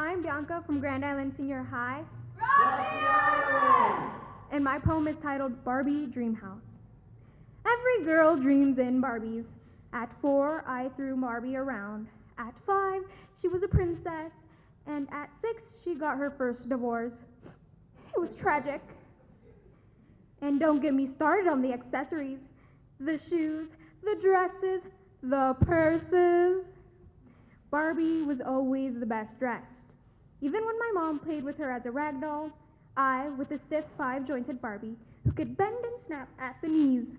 I'm Bianca from Grand Island Senior High. And my poem is titled Barbie Dream House. Every girl dreams in Barbies. At four, I threw Barbie around. At five, she was a princess. And at six, she got her first divorce. It was tragic. And don't get me started on the accessories the shoes, the dresses, the purses. Barbie was always the best dressed. Even when my mom played with her as a rag doll, I, with a stiff five jointed Barbie who could bend and snap at the knees.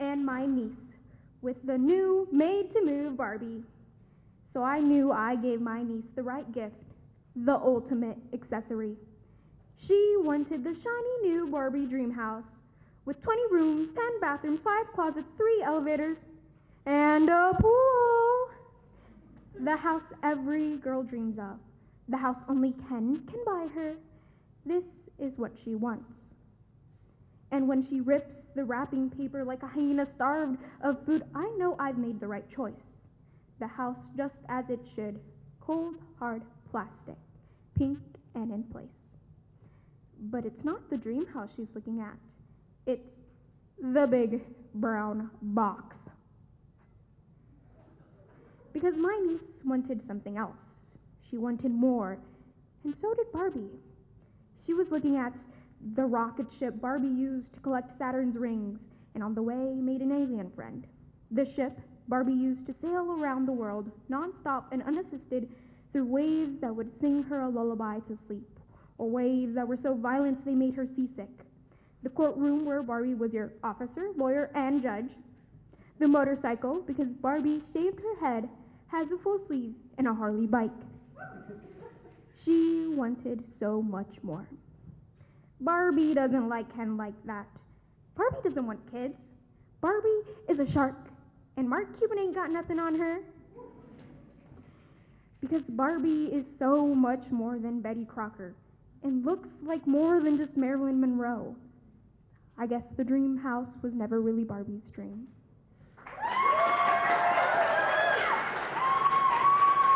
And my niece, with the new made to move Barbie. So I knew I gave my niece the right gift, the ultimate accessory. She wanted the shiny new Barbie dream house with 20 rooms, 10 bathrooms, 5 closets, 3 elevators, and a pool. The house every girl dreams of. The house only Ken can buy her. This is what she wants. And when she rips the wrapping paper like a hyena starved of food, I know I've made the right choice. The house just as it should cold, hard plastic, pink and in place. But it's not the dream house she's looking at. It's the big brown box. Because my niece wanted something else. She wanted more, and so did Barbie. She was looking at the rocket ship Barbie used to collect Saturn's rings, and on the way made an alien friend. The ship Barbie used to sail around the world, nonstop and unassisted, through waves that would sing her a lullaby to sleep, or waves that were so violent they made her seasick. The courtroom where Barbie was your officer, lawyer, and judge. The motorcycle, because Barbie shaved her head, has a full sleeve and a Harley bike. She wanted so much more. Barbie doesn't like Ken like that. Barbie doesn't want kids. Barbie is a shark, and Mark Cuban ain't got nothing on her. Because Barbie is so much more than Betty Crocker and looks like more than just Marilyn Monroe. I guess the dream house was never really Barbie's dream.